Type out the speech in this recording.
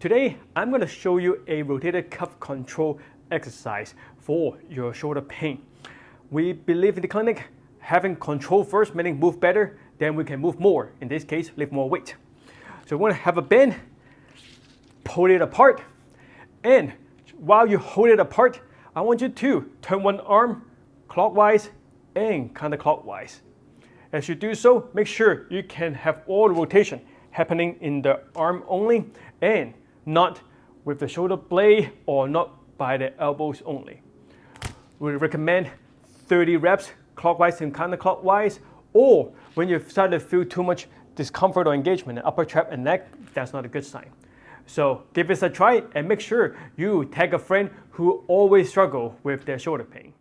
Today, I'm going to show you a rotator cuff control exercise for your shoulder pain. We believe in the clinic, having control first, meaning move better, then we can move more. In this case, lift more weight. So we want to have a bend, pull it apart, and while you hold it apart, I want you to turn one arm clockwise and counterclockwise. As you do so, make sure you can have all the rotation happening in the arm only and not with the shoulder blade or not by the elbows only. We recommend 30 reps clockwise and counterclockwise or when you start to feel too much discomfort or engagement in upper trap and neck, that's not a good sign. So give this a try and make sure you tag a friend who always struggle with their shoulder pain.